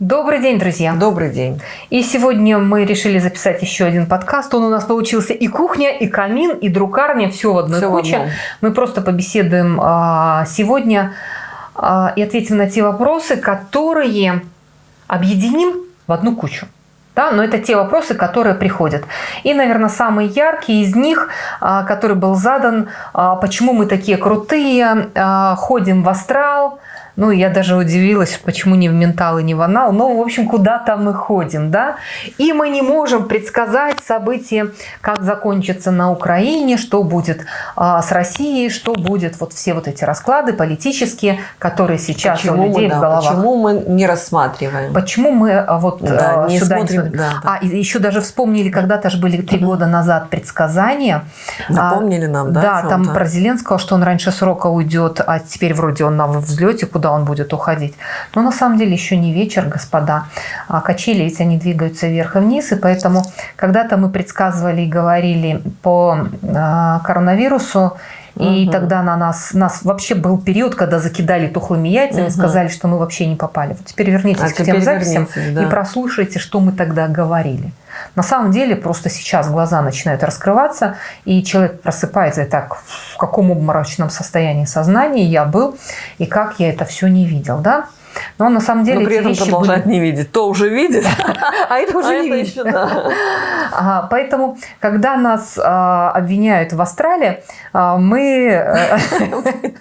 Добрый день, друзья! Добрый день! И сегодня мы решили записать еще один подкаст. Он у нас получился и кухня, и камин, и друкарня, все в одной все куче. В одном. Мы просто побеседуем а, сегодня а, и ответим на те вопросы, которые объединим в одну кучу. Да, но это те вопросы, которые приходят. И, наверное, самый яркий из них, а, который был задан, а, почему мы такие крутые, а, ходим в астрал, ну, я даже удивилась, почему не в ментал и не в анал. Но, в общем, куда-то мы ходим, да? И мы не можем предсказать события, как закончится на Украине, что будет а, с Россией, что будет вот все вот эти расклады политические, которые сейчас почему у людей мы, в головах. Почему мы не рассматриваем? Почему мы а, вот да, а, не сюда смотрим, не Да, да. А, еще даже вспомнили, когда-то же были три года назад предсказания. Напомнили а, нам, да? Да, там про Зеленского, что он раньше срока уйдет, а теперь вроде он на взлете, куда куда он будет уходить. Но на самом деле еще не вечер, господа. А качели ведь они двигаются вверх и вниз, и поэтому когда-то мы предсказывали и говорили по а, коронавирусу, и угу. тогда на нас, нас вообще был период, когда закидали тухлыми яйцами, угу. сказали, что мы вообще не попали. Вот теперь вернитесь а к тем записям да. и прослушайте, что мы тогда говорили. На самом деле просто сейчас глаза начинают раскрываться, и человек просыпается и так, в каком обморочном состоянии сознания я был, и как я это все не видел, да? Но на самом деле Но при этом продолжать были... не видеть. То уже видит, а это уже а не видит. Поэтому, когда нас а, обвиняют в астрале, а, мы, э,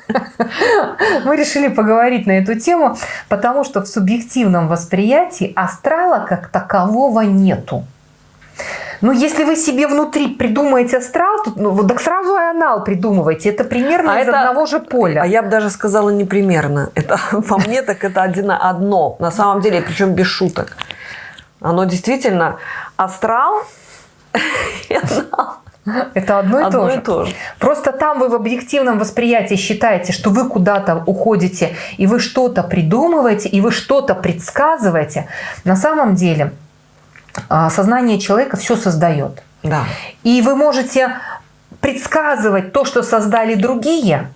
мы решили поговорить на эту тему, потому что в субъективном восприятии астрала как такового нету. Ну, если вы себе внутри придумаете астрал, то, ну, так сразу и анал придумывайте. Это примерно а из это, одного же поля. А я бы даже сказала не примерно. Это, по мне, так это один, одно. На самом деле, причем без шуток. Оно действительно астрал и анал. Это одно и, одно то, же. и то же. Просто там вы в объективном восприятии считаете, что вы куда-то уходите, и вы что-то придумываете, и вы что-то предсказываете. На самом деле сознание человека все создает. Да. И вы можете предсказывать то, что создали другие,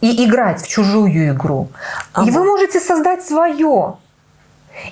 и играть в чужую игру. Ага. И вы можете создать свое.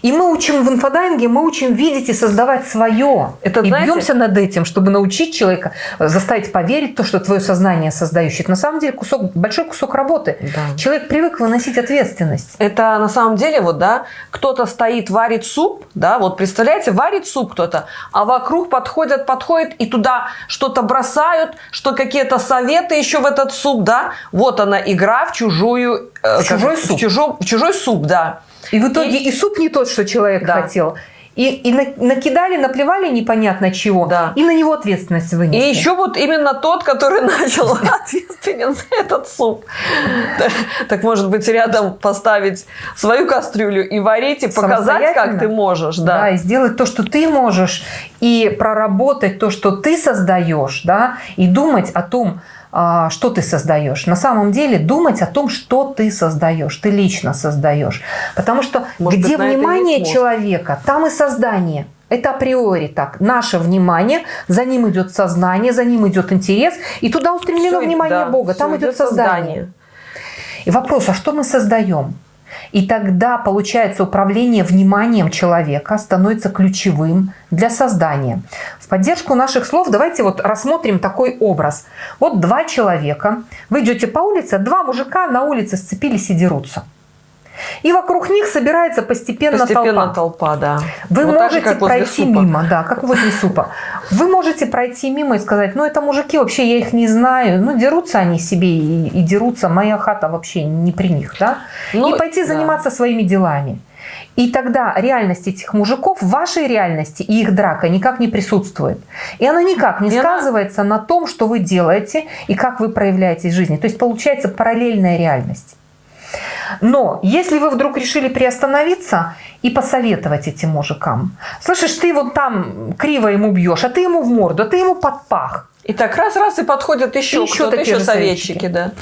И мы учим в инфодайинге, мы учим видеть и создавать свое. Это, и знаете, бьемся над этим, чтобы научить человека, заставить поверить в то, что твое сознание создающее. Это на самом деле кусок, большой кусок работы. Да. Человек привык выносить ответственность. Это на самом деле, вот, да, кто-то стоит, варит суп, да, вот представляете, варит суп кто-то, а вокруг подходят, подходят и туда что-то бросают, что какие-то советы еще в этот суп, да. Вот она игра в чужую... Э, чужой суп. В чужой, в чужой суп, да. И в итоге и, и суп не тот, что человек да. хотел. И, и накидали, наплевали непонятно чего, да. и на него ответственность вынесли. И еще вот именно тот, который начал ответственен за этот суп. Так может быть рядом поставить свою кастрюлю и варить, и показать, как ты можешь. Да. да, и сделать то, что ты можешь, и проработать то, что ты создаешь, да, и думать о том, что ты создаешь. На самом деле думать о том, что ты создаешь, ты лично создаешь. Потому что Может где быть, внимание человека, там и создание. Это априори так. Наше внимание, за ним идет сознание, за ним идет интерес, и туда устремлено все, внимание да, Бога, там идет создание. создание. И вопрос, а что мы создаем? И тогда, получается, управление вниманием человека становится ключевым для создания. В поддержку наших слов давайте вот рассмотрим такой образ. Вот два человека, вы идете по улице, два мужика на улице сцепились и дерутся. И вокруг них собирается постепенно, постепенно толпа. толпа да. Вы вот можете же, пройти мимо, да, как возле супа. Вы можете пройти мимо и сказать, ну это мужики, вообще я их не знаю, ну дерутся они себе и, и дерутся, моя хата вообще не при них, да. Ну, и пойти да. заниматься своими делами. И тогда реальность этих мужиков вашей реальности и их драка никак не присутствует. И она никак не и сказывается она... на том, что вы делаете и как вы проявляетесь в жизни. То есть получается параллельная реальность. Но если вы вдруг решили приостановиться и посоветовать этим мужикам, слышишь, ты вот там криво ему бьешь, а ты ему в морду, а ты ему под пах. И так раз-раз и подходят еще, еще кто-то, еще советчики, да.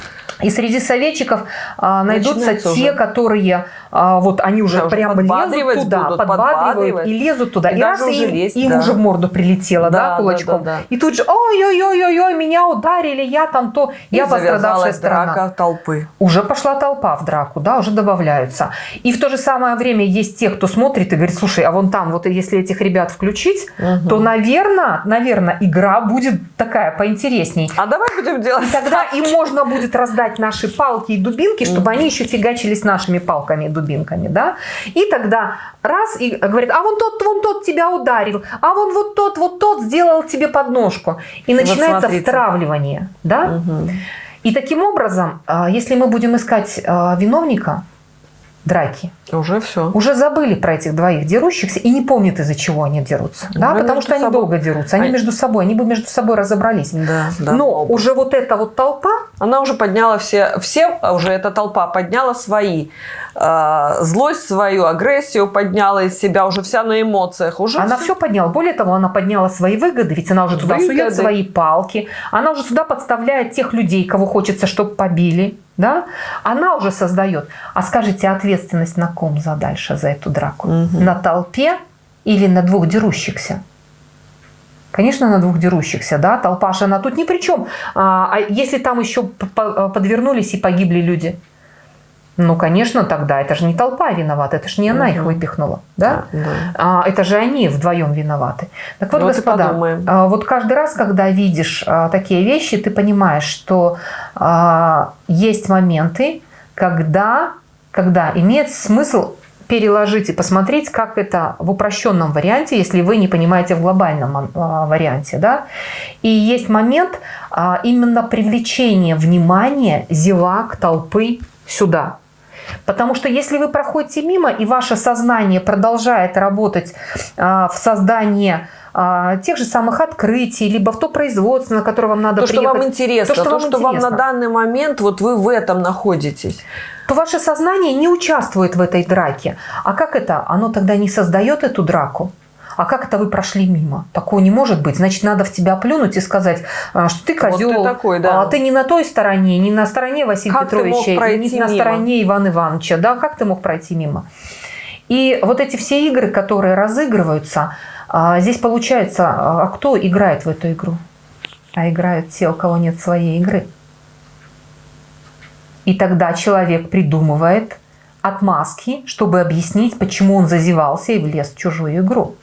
И среди советчиков а, найдутся Начинается те, уже. которые а, вот они уже Да, уже прямо лезут туда, будут, подбадривают и лезут туда. И И, раз уже им, лезть, им да. уже в морду прилетело, да, Да, да, кулачком. да, да. И тут же, ой-ой-ой-ой-ой, меня ударили, я там то, И я пострадавшая сторона. драка толпы. Уже пошла толпа в драку, да, уже добавляются. И в то же самое время есть те, кто смотрит и говорит, слушай, а вон там, вот если этих ребят включить, Мгм. то, наверное, наверное, игра будет такая поинтересней. А давай будем делать И тогда им можно будет раздать наши палки и дубинки, чтобы они еще фигачились нашими палками и дубинками, да? И тогда раз и говорит, а вон тот, вон тот тебя ударил, а вон вот тот, вот тот сделал тебе подножку. И Вот начинается смотрите. втравливание, да? Мгм. И таким образом, а, если мы будем искать а, виновника драки, Уже все. уже забыли про этих двоих дерущихся и не помнят, из-за чего они дерутся. Да? Потому что они собой. долго дерутся, они Они- между собой, они бы между собой разобрались. Да, да. Но оба. уже вот эта вот толпа, Она уже подняла все, все а уже эта толпа подняла свои. э, злость свою, агрессию подняла из себя, уже вся на эмоциях. Уже Она всё- все подняла. Более того, она подняла свои выгоды, ведь она уже туда Выгоды. сует свои палки, она уже сюда подставляет тех людей, кого хочется, чтобы побили. Да? Она уже создает. А скажите, ответственность на ком за дальше, за эту драку? Мгм. На толпе или на двух дерущихся? Конечно, на двух дерущихся, да, толпа же она тут ни при чем. А, а если там еще по- подвернулись и погибли люди? Ну, конечно, тогда это же не толпа виновата, это же не она их Мгм. выпихнула, да? Да. А, это же они вдвоем виноваты. Так вот, Вот и господа, а, вот каждый раз, когда видишь а, такие вещи, ты понимаешь, что а, есть моменты, когда, когда имеет смысл переложить и посмотреть, как это в упрощенном варианте, если вы не понимаете в глобальном а, варианте. Да? И есть момент а, именно привлечения внимания зевак, толпы сюда. Потому что если вы проходите мимо, и ваше сознание продолжает работать а, в создании а, тех же самых открытий, либо в то производство, на которое вам надо То, что приехать, вам интересно, то, то, что что, вам вам на интересно. данный момент, вот вы в этом находитесь. то ваше сознание не участвует в этой драке. А как это? Оно тогда не создает эту драку. А как это вы прошли мимо? Такого не может быть. Значит, надо в тебя плюнуть и сказать, а, что ты Вот ты козел, такой, да. а ты не на той стороне, не на стороне Василия Как Петровича, не на мимо? стороне Ивана Ивановича. Да, как ты мог пройти мимо? И вот эти все игры, которые разыгрываются, а, здесь получается, а кто играет в эту игру? А играют те, у кого нет своей игры. И тогда человек придумывает отмазки, чтобы объяснить, почему он зазевался и влез в чужую игру.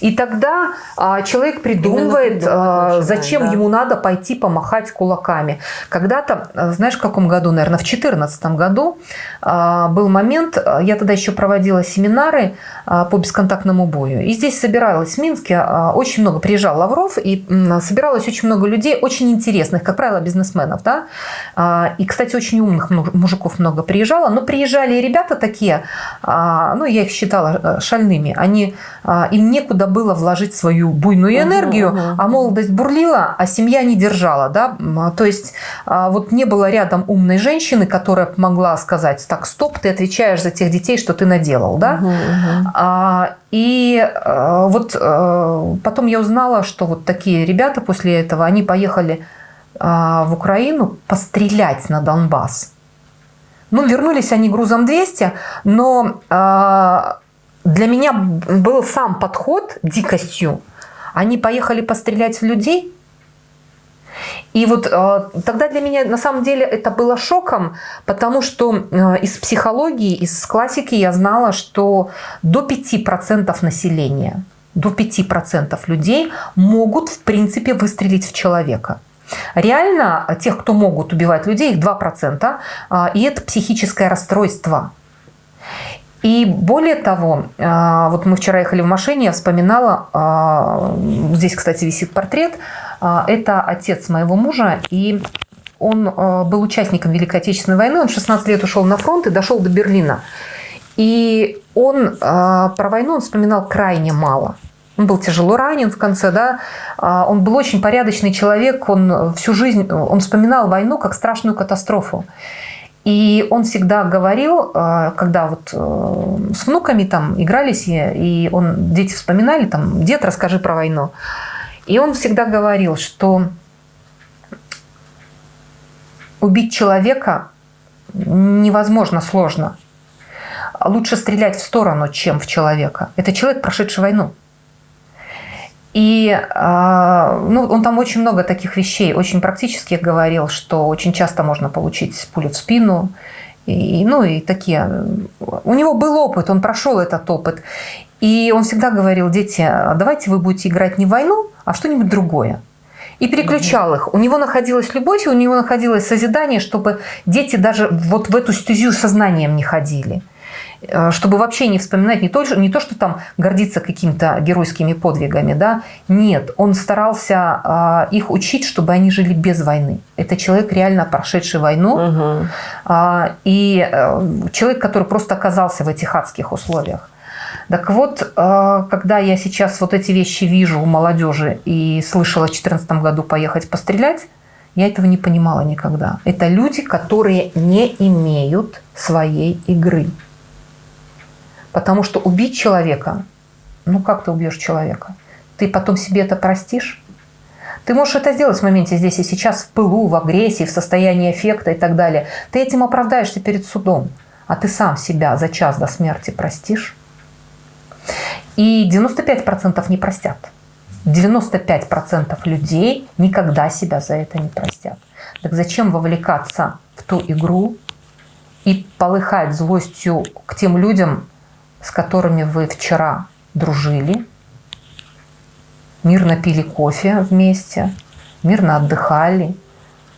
И тогда а, человек придумывает, а, зачем да. ему надо пойти помахать кулаками. Когда-то, а, знаешь, в каком году, наверное, в 2014 году а, был момент, а, я тогда еще проводила семинары а, по бесконтактному бою. И здесь собиралось в Минске а, очень много, приезжал Лавров, и м, собиралось очень много людей, очень интересных, как правило, бизнесменов. Да? А, И, кстати, очень умных му- мужиков много приезжало. Но приезжали и ребята такие, а, ну, я их считала э, шальными. Они, а, им некуда было вложить свою буйную энергию, мгм. а молодость бурлила, а семья не держала. Да? А, То есть а, вот не было рядом умной женщины, которая могла сказать, так, стоп, ты отвечаешь за тех детей, что ты наделал. Да? Мгм, мгм. А, И э, вот потом я узнала, что вот такие ребята после этого, они поехали а, в Украину пострелять на Донбасс. Ну, вернулись они грузом 200, но а, для меня был сам подход дикостью. Они поехали пострелять в людей, и вот э, тогда для меня на самом деле это было шоком, потому что э, из психологии, из классики я знала, что до 5% населения, до 5% людей могут в принципе выстрелить в человека. Реально э, тех, кто могут убивать людей, их 2%, э, и это психическое расстройство. И более того, э, вот мы вчера ехали в машине, я вспоминала, э, здесь, кстати, висит портрет, э, это отец моего мужа, и он был участником Великой Отечественной войны, он в 16 лет ушел на фронт и дошел до Берлина. И он про войну он вспоминал крайне мало. Он был тяжело ранен в конце, да. А, Он был очень порядочный человек, он всю жизнь, он вспоминал войну как страшную катастрофу. И он всегда говорил, э, когда вот э, с внуками там игрались, и он, дети вспоминали, там, дед, расскажи про войну. И он всегда говорил, что убить человека невозможно сложно. Лучше стрелять в сторону, чем в человека. Это человек, прошедший войну. И э, ну, он там очень много таких вещей, очень практических говорил, что очень часто можно получить пулю в спину. И, ну и такие. У него был опыт, он прошел этот опыт. И он всегда говорил, дети, давайте вы будете играть не в войну, а в что-нибудь другое и переключал их. У него находилась любовь, у него находилось созидание, чтобы дети даже вот в эту стезю сознанием не ходили. Э, чтобы вообще не вспоминать не то, не то что там гордиться какими-то геройскими подвигами, да, нет, он старался э, их учить, чтобы они жили без войны. Это человек, реально прошедший войну, угу. и э, человек, который просто оказался в этих адских условиях. Так вот, когда я сейчас вот эти вещи вижу у молодежи и слышала в 2014 году поехать пострелять, я этого не понимала никогда. Это люди, которые не имеют своей игры. Потому что убить человека, ну как ты убьешь человека? Ты потом себе это простишь? Ты можешь это сделать в моменте здесь и сейчас, в пылу, в агрессии, в состоянии эффекта и так далее. Ты этим оправдаешься перед судом. А ты сам себя за час до смерти простишь? И 95% не простят. 95% людей никогда себя за это не простят. Так зачем вовлекаться в ту игру и полыхать злостью к тем людям, с которыми вы вчера дружили, мирно пили кофе вместе, мирно отдыхали,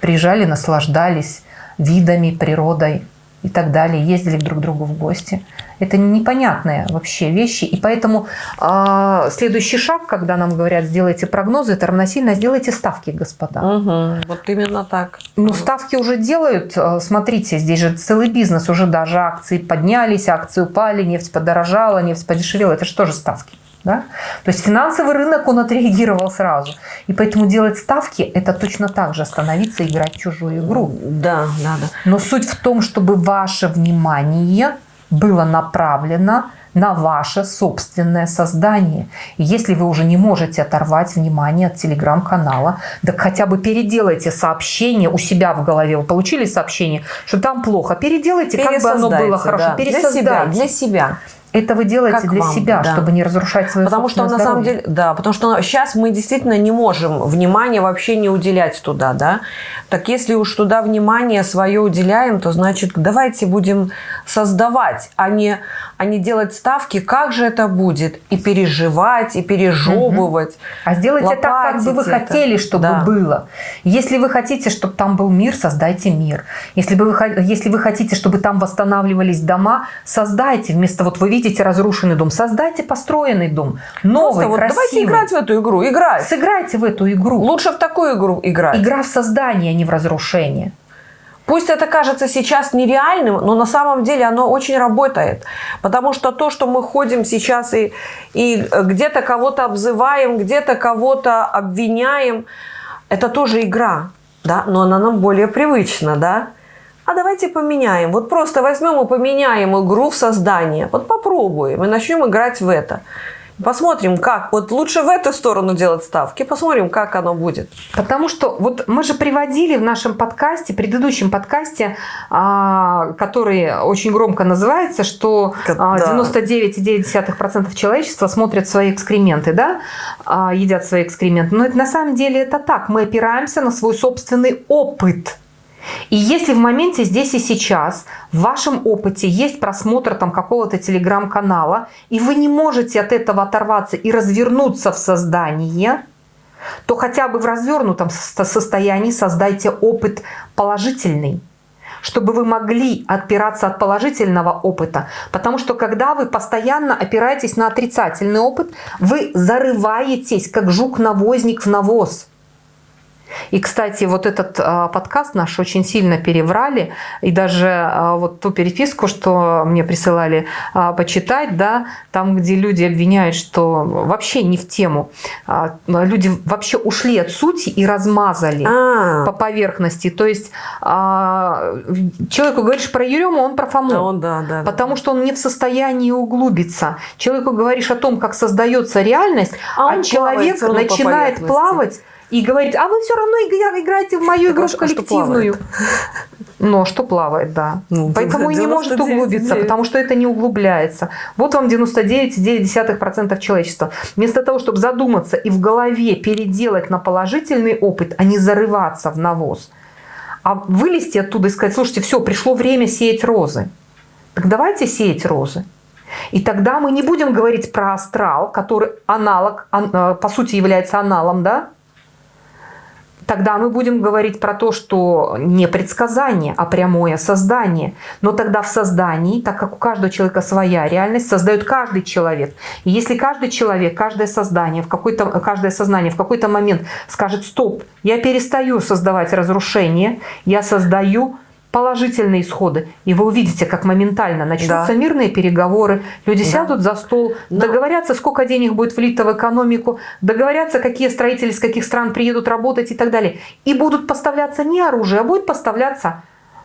приезжали, наслаждались видами, природой и так далее, ездили друг к другу в гости – это непонятные вообще вещи. И поэтому э, следующий шаг, когда нам говорят, сделайте прогнозы, это равносильно сделайте ставки, господа. Угу, вот именно так. Ну, ставки уже делают. А, смотрите, здесь же целый бизнес. Уже даже акции поднялись, акции упали, нефть подорожала, нефть подешевела. Это же тоже ставки. Да? То есть финансовый рынок, он отреагировал сразу. И поэтому делать ставки – это точно так же становиться играть в чужую игру. Да, да, да. Но суть в том, чтобы ваше внимание было направлено на ваше собственное создание. И если вы уже не можете оторвать внимание от телеграм-канала, так хотя бы переделайте сообщение у себя в голове. Вы получили сообщение, что там плохо. Переделайте, как бы оно было хорошо. Да. Пересоздайте. Для себя, для себя. Это вы делаете как для вам, себя, да. чтобы не разрушать свое Потому что на самом деле, да, потому что сейчас мы действительно не можем внимания вообще не уделять туда, да. Так если уж туда внимание свое уделяем, то значит давайте будем создавать, а не, а не делать ставки, как же это будет, и переживать, и пережевывать. Угу. А сделайте так, как бы вы это. хотели, чтобы да. было. Если вы хотите, чтобы там был мир, создайте мир. Если, вы, если вы хотите, чтобы там восстанавливались дома, создайте. Вместо вот вы видите разрушенный дом, создайте построенный дом. Новый, вот красивый. Давайте играть в эту игру, играть. Сыграйте в эту игру. Лучше в такую игру играть. Игра в создание, а не в разрушение. Пусть это кажется сейчас нереальным, но на самом деле оно очень работает. Потому что то, что мы ходим сейчас и, и где-то кого-то обзываем, где-то кого-то обвиняем, это тоже игра, да, но она нам более привычна, да. А давайте поменяем. Вот просто возьмем и поменяем игру в создание. Вот попробуем и начнем играть в это. Посмотрим, как. Вот лучше в эту сторону делать ставки. Посмотрим, как оно будет. Потому что вот мы же приводили в нашем подкасте, предыдущем подкасте, а, который очень громко называется, что да. 99,9% человечества смотрят свои экскременты, да, а, едят свои экскременты. Но это на самом деле это так. Мы опираемся на свой собственный опыт. И если в моменте здесь и сейчас в вашем опыте есть просмотр там какого-то телеграм-канала, и вы не можете от этого оторваться и развернуться в создание, то хотя бы в развернутом состоянии создайте опыт положительный чтобы вы могли отпираться от положительного опыта. Потому что когда вы постоянно опираетесь на отрицательный опыт, вы зарываетесь, как жук-навозник в навоз. И, кстати, вот этот а, подкаст наш очень сильно переврали. И даже а, вот ту переписку, что мне присылали а, почитать, да, там, где люди обвиняют, что вообще не в тему. Люди вообще ушли от сути и размазали а -а -а. по поверхности. То есть человеку говоришь про Ерему, он про Фому. он, да, да, потому да. что он не в состоянии углубиться. Человеку говоришь о том, как создается реальность, а, а человек начинает плавать и говорить, а вы все равно играете в мою игру в коллективную. Но что плавает, да. Ну, Поэтому и не может углубиться, 9. потому что это не углубляется. Вот вам 99,9% человечества. Вместо того, чтобы задуматься и в голове переделать на положительный опыт, а не зарываться в навоз, а вылезти оттуда и сказать, слушайте, все, пришло время сеять розы. Так давайте сеять розы. И тогда мы не будем говорить про астрал, который аналог, э, по сути является аналом, да? Тогда мы будем говорить про то, что не предсказание, а прямое создание. Но тогда в создании, так как у каждого человека своя реальность, создает каждый человек. И если каждый человек, каждое создание, в какой-то, каждое сознание в какой-то момент скажет «стоп, я перестаю создавать разрушение, я создаю положительные исходы. И вы увидите, как моментально начнутся да. мирные переговоры, люди да. сядут за стол, да. договорятся, сколько денег будет влито в экономику, договорятся, какие строители из каких стран приедут работать и так далее. И будут поставляться не оружие, а будет поставляться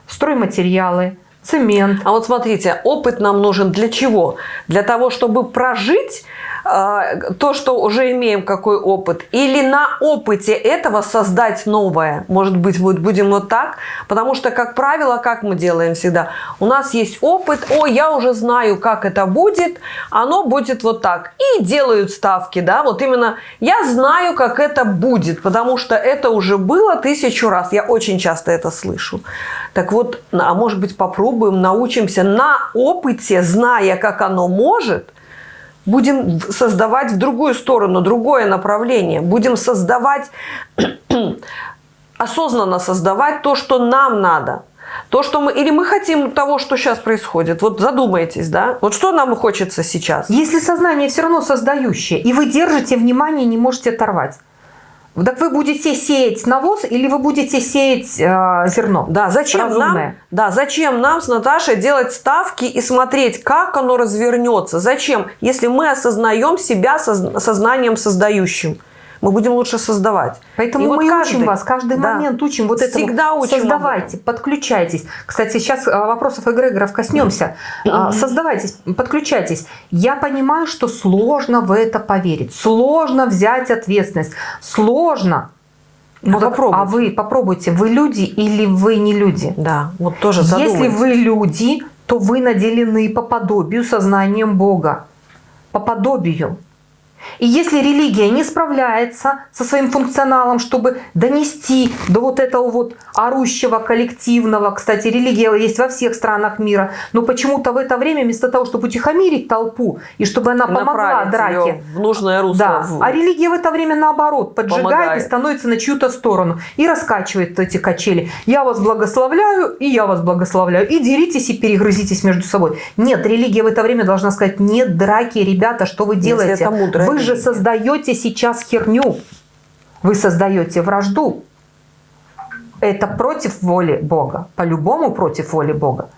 стройматериалы, цемент. А вот смотрите, опыт нам нужен для чего? Для того, чтобы прожить то, что уже имеем, какой опыт, или на опыте этого создать новое. Может быть, будем вот так, потому что, как правило, как мы делаем всегда, у нас есть опыт, о, я уже знаю, как это будет, оно будет вот так. И делают ставки, да, вот именно я знаю, как это будет, потому что это уже было тысячу раз, я очень часто это слышу. Так вот, а может быть, попробуем, научимся на опыте, зная, как оно может – будем создавать в другую сторону, другое направление. Будем создавать, осознанно создавать то, что нам надо. То, что мы, или мы хотим того, что сейчас происходит. Вот задумайтесь, да? Вот что нам хочется сейчас? Если сознание все равно создающее, и вы держите внимание, не можете оторвать. Так вы будете сеять навоз или вы будете сеять э, зерно? Да, зачем нам, да, зачем нам с Наташей делать ставки и смотреть, как оно развернется? Зачем, если мы осознаем себя сознанием создающим? Мы будем лучше создавать. Поэтому и мы вот каждый, учим вас, каждый да, момент учим вот это. Всегда учим. Создавайте, подключайтесь. Кстати, сейчас а, вопросов эгрегоров коснемся. Mm-hmm. Создавайтесь, подключайтесь. Я понимаю, что сложно в это поверить, сложно взять ответственность, сложно. Ну, а, а вы попробуйте, вы люди или вы не люди? Да, вот тоже Если вы люди, то вы наделены по подобию сознанием Бога. По подобию. И если религия не справляется со своим функционалом, чтобы донести до вот этого вот орущего коллективного, кстати, религия есть во всех странах мира, но почему-то в это время вместо того, чтобы утихомирить толпу и чтобы она помогла драке, в нужное русло. Да, а религия в это время наоборот поджигает помогает. и становится на чью-то сторону и раскачивает эти качели. Я вас благословляю, и я вас благословляю. И деритесь, и перегрызитесь между собой. Нет, религия в это время должна сказать, нет драки, ребята, что вы делаете? Если это мудрая вы же создаете сейчас херню. Вы создаете вражду. Это против воли Бога. По-любому против воли Бога.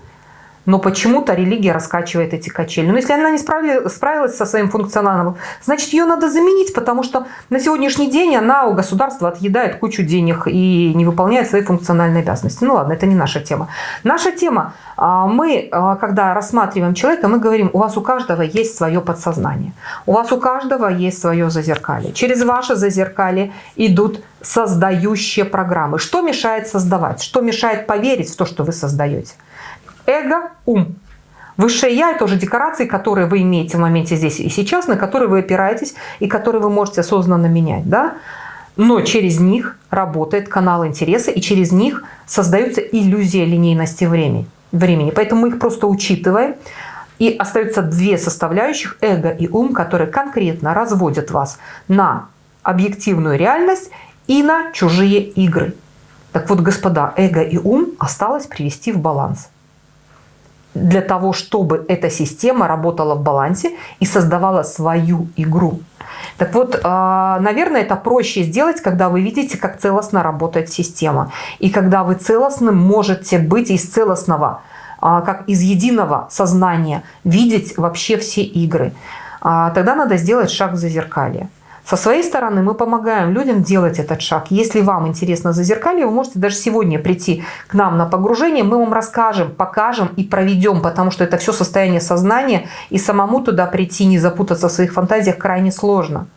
Но почему-то религия раскачивает эти качели. Но если она не справилась со своим функционалом, значит ее надо заменить, потому что на сегодняшний день она у государства отъедает кучу денег и не выполняет свои функциональные обязанности. Ну ладно, это не наша тема. Наша тема, а, мы, а, когда рассматриваем человека, мы говорим, у вас у каждого есть свое подсознание. У вас у каждого есть свое зазеркалье. Через ваше зазеркалье идут создающие программы. Что мешает создавать? Что мешает поверить в то, что вы создаете? Эго – ум. Высшее Я – это уже декорации, которые вы имеете в моменте здесь и сейчас, на которые вы опираетесь и которые вы можете осознанно менять. Да? Но через них работает канал интереса, и через них создается иллюзия линейности времени. Поэтому мы их просто учитываем. И остаются две составляющих – эго и ум, которые конкретно разводят вас на объективную реальность и на чужие игры. Так вот, господа, эго и ум осталось привести в баланс для того, чтобы эта система работала в балансе и создавала свою игру. Так вот, а, наверное, это проще сделать, когда вы видите, как целостно работает система. И когда вы целостным можете быть из целостного, а, как из единого сознания, видеть вообще все игры. А, тогда надо сделать шаг в зазеркалье. Со своей стороны мы помогаем людям делать этот шаг. Если вам интересно зазеркалье, вы можете даже сегодня прийти к нам на погружение. Мы вам расскажем, покажем и проведем, потому что это все состояние сознания. И самому туда прийти, не запутаться в своих фантазиях крайне сложно.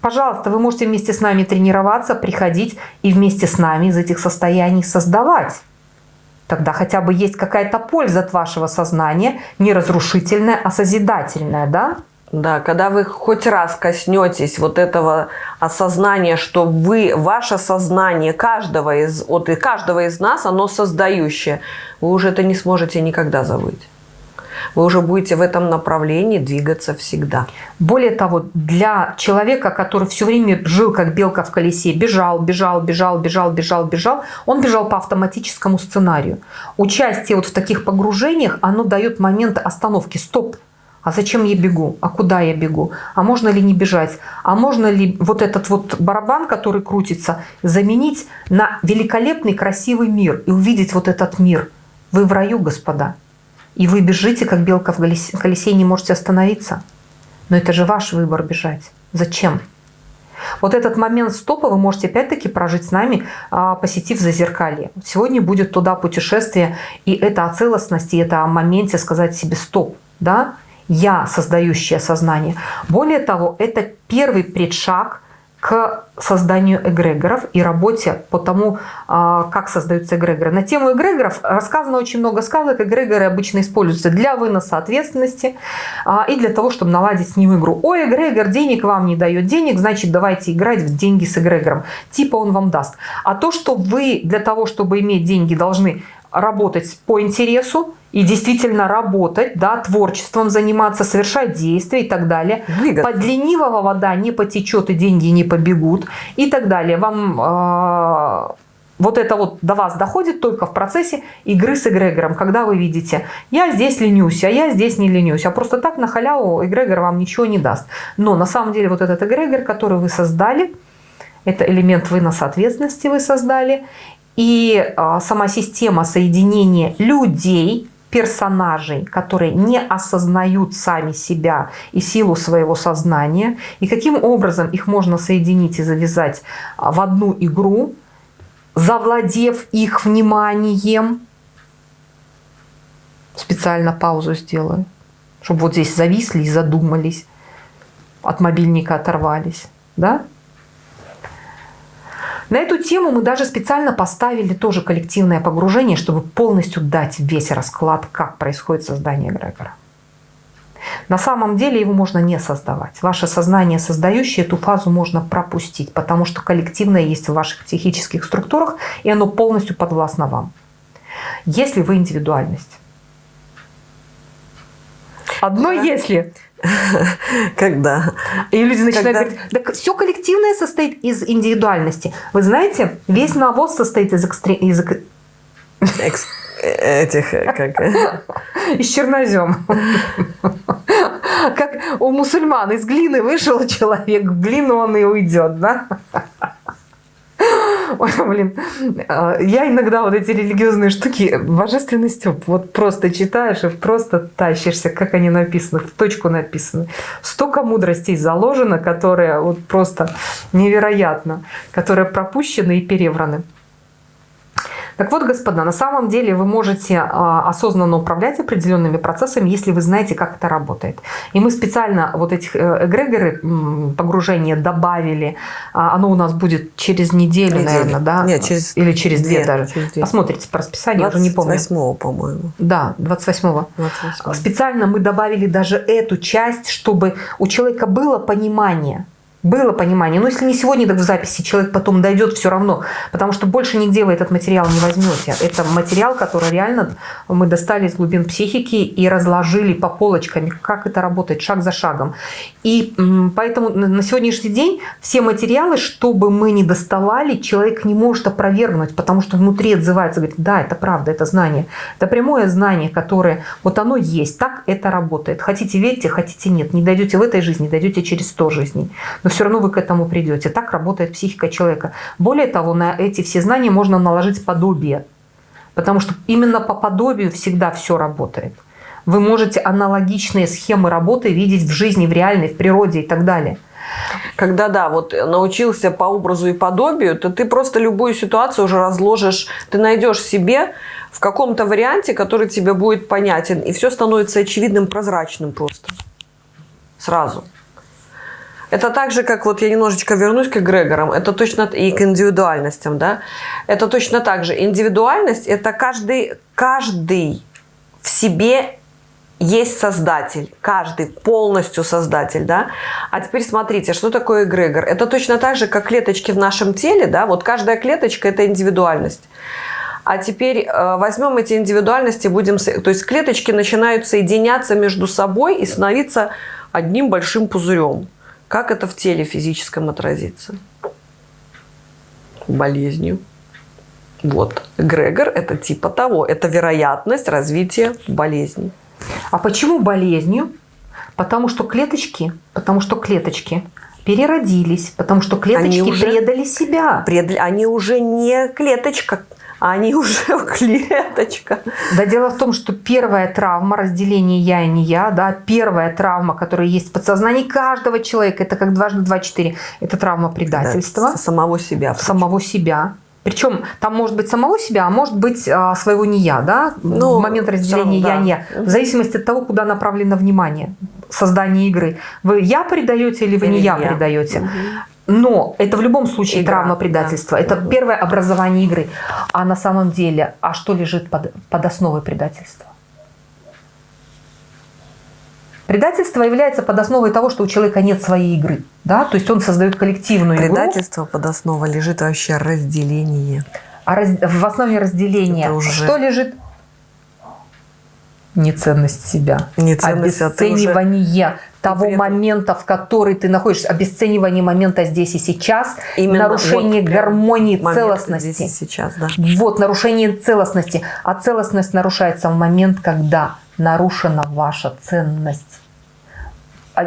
пожалуйста, вы можете вместе с нами тренироваться, приходить и вместе с нами из этих состояний создавать. Тогда хотя бы есть какая-то польза от вашего сознания, не разрушительная, а созидательная, да? Да, когда вы хоть раз коснетесь вот этого осознания, что вы, ваше сознание каждого из, вот, и каждого из нас, оно создающее, вы уже это не сможете никогда забыть. Вы уже будете в этом направлении двигаться всегда. Более того, для человека, который все время жил как белка в колесе, бежал, бежал, бежал, бежал, бежал, бежал, он бежал по автоматическому сценарию. Участие вот в таких погружениях, оно дает момент остановки. Стоп, а зачем я бегу? А куда я бегу? А можно ли не бежать? А можно ли вот этот вот барабан, который крутится, заменить на великолепный красивый мир и увидеть вот этот мир? Вы в раю, господа. И вы бежите, как белка в колесе, и не можете остановиться. Но это же ваш выбор бежать. Зачем? Вот этот момент стопа вы можете опять-таки прожить с нами, а, посетив зазеркалье. Сегодня будет туда путешествие, и это о целостности, это о моменте сказать себе стоп. Да? Я, создающее сознание. Более того, это первый предшаг к созданию эгрегоров и работе по тому, а, как создаются эгрегоры. На тему эгрегоров рассказано очень много сказок. Эгрегоры обычно используются для выноса ответственности а, и для того, чтобы наладить с ним игру. Ой, эгрегор денег вам не дает денег, значит, давайте играть в деньги с эгрегором. Типа он вам даст. А то, что вы для того, чтобы иметь деньги, должны работать по интересу и действительно работать, да, творчеством заниматься, совершать действия и так далее. Двигаться. Под ленивого вода не потечет и деньги не побегут и так далее. Вам э, вот это вот до вас доходит только в процессе игры с эгрегором, когда вы видите, я здесь ленюсь, а я здесь не ленюсь, а просто так на халяву эгрегор вам ничего не даст. Но на самом деле вот этот эгрегор, который вы создали, это элемент выноса ответственности вы создали, и а, сама система соединения людей, персонажей, которые не осознают сами себя и силу своего сознания, и каким образом их можно соединить и завязать а, в одну игру, завладев их вниманием. Специально паузу сделаю, чтобы вот здесь зависли и задумались, от мобильника оторвались. Да? На эту тему мы даже специально поставили тоже коллективное погружение, чтобы полностью дать весь расклад, как происходит создание эгрегора. На самом деле его можно не создавать. Ваше сознание, создающее эту фазу, можно пропустить, потому что коллективное есть в ваших психических структурах, и оно полностью подвластно вам. Если вы индивидуальность. Одно да. если. Когда? И люди начинают Когда? говорить, так все коллективное состоит из индивидуальности. Вы знаете, весь навоз состоит из... Экстре... из... Экс... Этих, как... Из чернозем. Как у мусульман из глины вышел человек, в глину он и уйдет, да? Ой, блин, а, я иногда вот эти религиозные штуки, божественный Степ, вот просто читаешь и просто тащишься, как они написаны, в точку написаны. Столько мудростей заложено, которые вот просто невероятно, которые пропущены и перевраны. Так вот, господа, на самом деле вы можете а, осознанно управлять определенными процессами, если вы знаете, как это работает. И мы специально вот этих э, эгрегоры погружения добавили. А, оно у нас будет через неделю, неделю. наверное, да? Нет, через... Или через две, две даже. Через две. Посмотрите по расписанию, я уже не помню. 28 по-моему. Да, 28-го. 28 Специально мы добавили даже эту часть, чтобы у человека было понимание, было понимание. Но если не сегодня, так в записи человек потом дойдет все равно. Потому что больше нигде вы этот материал не возьмете. Это материал, который реально мы достали из глубин психики и разложили по полочкам, как это работает, шаг за шагом. И поэтому на сегодняшний день все материалы, чтобы мы не доставали, человек не может опровергнуть, потому что внутри отзывается, говорит, да, это правда, это знание. Это прямое знание, которое вот оно есть, так это работает. Хотите верьте, хотите нет. Не дойдете в этой жизни, дойдете через 100 жизней. Но все равно вы к этому придете. Так работает психика человека. Более того, на эти все знания можно наложить подобие. Потому что именно по подобию всегда все работает. Вы можете аналогичные схемы работы видеть в жизни, в реальной, в природе и так далее. Когда, да, вот научился по образу и подобию, то ты просто любую ситуацию уже разложишь, ты найдешь себе в каком-то варианте, который тебе будет понятен, и все становится очевидным, прозрачным просто. Сразу. Это так же, как вот я немножечко вернусь к эгрегорам, это точно и к индивидуальностям, да. Это точно так же. Индивидуальность – это каждый, каждый в себе есть создатель, каждый полностью создатель, да. А теперь смотрите, что такое эгрегор? Это точно так же, как клеточки в нашем теле, да. Вот каждая клеточка – это индивидуальность. А теперь э, возьмем эти индивидуальности, будем, то есть клеточки начинают соединяться между собой и становиться одним большим пузырем. Как это в теле физическом отразится? Болезнью. Вот. Грегор – это типа того. Это вероятность развития болезни. А почему болезнью? Потому что клеточки, потому что клеточки переродились, потому что клеточки они уже предали себя. Предали, они уже не клеточка, они уже клеточка. Да, дело в том, что первая травма разделения я и не я, да, первая травма, которая есть в подсознании каждого человека, это как дважды два четыре, это травма предательства. Да, самого себя. Самого себя. Причем там может быть самого себя, а может быть а, своего не я, да, ну, в момент разделения равно, не я. В зависимости от того, куда направлено внимание создание игры. Вы я предаете или вы или не я, я. предаете. Угу. Но это в любом случае Игра, травма предательства. Да. Это первое образование игры. А на самом деле, а что лежит под, под основой предательства? Предательство является под основой того, что у человека нет своей игры. Да? То есть он создает коллективную Предательство игру. под основой лежит вообще разделение. А раз, в основе разделения уже... что лежит? Неценность себя. Неценность, обесценивание уже того Вред. момента, в который ты находишься, обесценивание момента здесь и сейчас, Именно нарушение вот гармонии, целостности. Здесь и сейчас, да. Вот, нарушение целостности. А целостность нарушается в момент, когда нарушена ваша ценность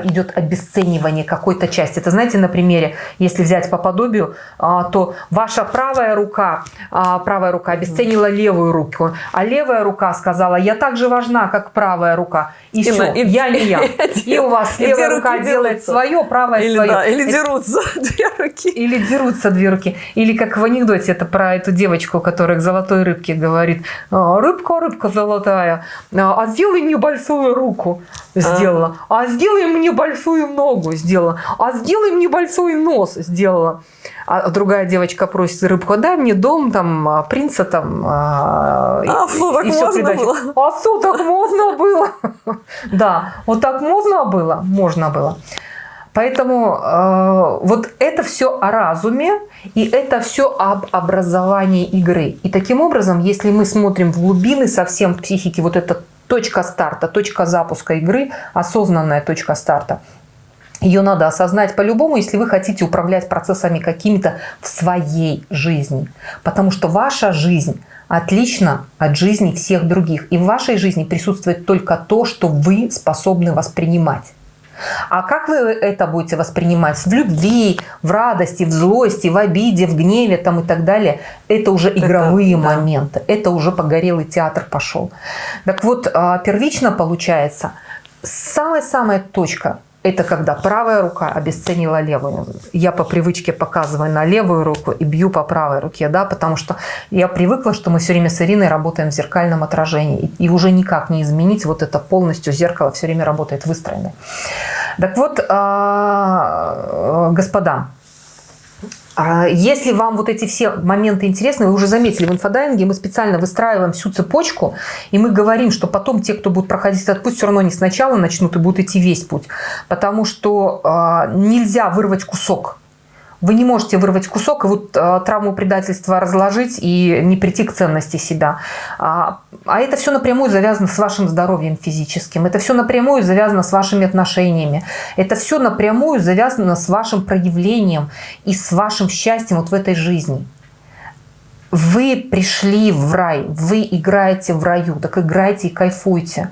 идет обесценивание какой-то части. Это знаете, на примере, если взять по подобию, а, то ваша правая рука, а, правая рука обесценила левую руку, а левая рука сказала, я так же важна, как правая рука. И, и все, и, я не я. И у вас левая рука делает свое, правая или, свое. Да, или дерутся две руки. Или дерутся две руки. Или как в анекдоте, это про эту девочку, которая к золотой рыбке говорит, «А, рыбка, рыбка золотая, а сделай мне большую руку. Сделала. А сделай мне большую ногу сделала, а сделай мне большой нос сделала. А другая девочка просит рыбку, дай мне дом, там, а, принца, там, а, а и, так и придачу. Было? А что, так можно было? Да, вот так можно было? Можно было. Поэтому э, вот это все о разуме, и это все об образовании игры. И таким образом, если мы смотрим в глубины совсем психики, вот это точка старта, точка запуска игры, осознанная точка старта. Ее надо осознать по-любому, если вы хотите управлять процессами какими-то в своей жизни. Потому что ваша жизнь отлична от жизни всех других. И в вашей жизни присутствует только то, что вы способны воспринимать. А как вы это будете воспринимать? В любви, в радости, в злости, в обиде, в гневе там и так далее. Это уже игровые это, моменты. Да. Это уже погорелый театр пошел. Так вот, а, первично получается, самая-самая точка это когда правая рука обесценила левую. Я по привычке показываю на левую руку и бью по правой руке, да, потому что я привыкла, что мы все время с Ириной работаем в зеркальном отражении. И, уже никак не изменить вот это полностью зеркало все время работает выстроено. Так вот, а, господа, а если вам вот эти все моменты интересны, вы уже заметили, в инфодайинге мы специально выстраиваем всю цепочку, и мы говорим, что потом те, кто будут проходить этот путь, все равно не сначала начнут и будут идти весь путь. Потому что э, нельзя вырвать кусок вы не можете вырвать кусок и вот э, травму предательства разложить и не прийти к ценности себя. А, а это все напрямую завязано с вашим здоровьем физическим. Это все напрямую завязано с вашими отношениями. Это все напрямую завязано с вашим проявлением и с вашим счастьем вот в этой жизни. Вы пришли в рай, вы играете в раю, так играйте и кайфуйте,